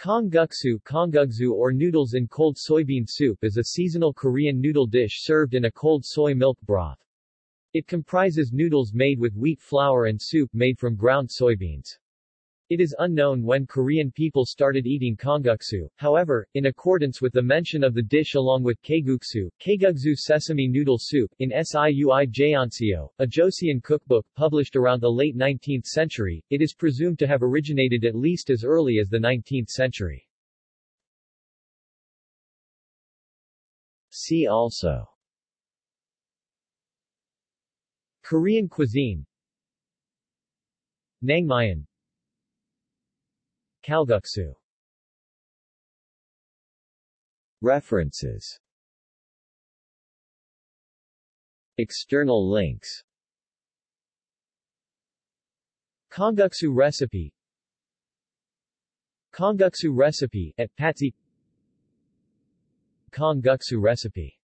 Kongguksu kongguksu or noodles in cold soybean soup is a seasonal Korean noodle dish served in a cold soy milk broth. It comprises noodles made with wheat flour and soup made from ground soybeans. It is unknown when Korean people started eating kongguksu, however, in accordance with the mention of the dish along with kaeguksu, kaeguksu sesame noodle soup, in Siuijeonseo, a Joseon cookbook published around the late 19th century, it is presumed to have originated at least as early as the 19th century. See also Korean cuisine Naengmyeon Kalguksu. References. External links. Kongguksu recipe. Kongguksu recipe, at Patsy. Kongguksu recipe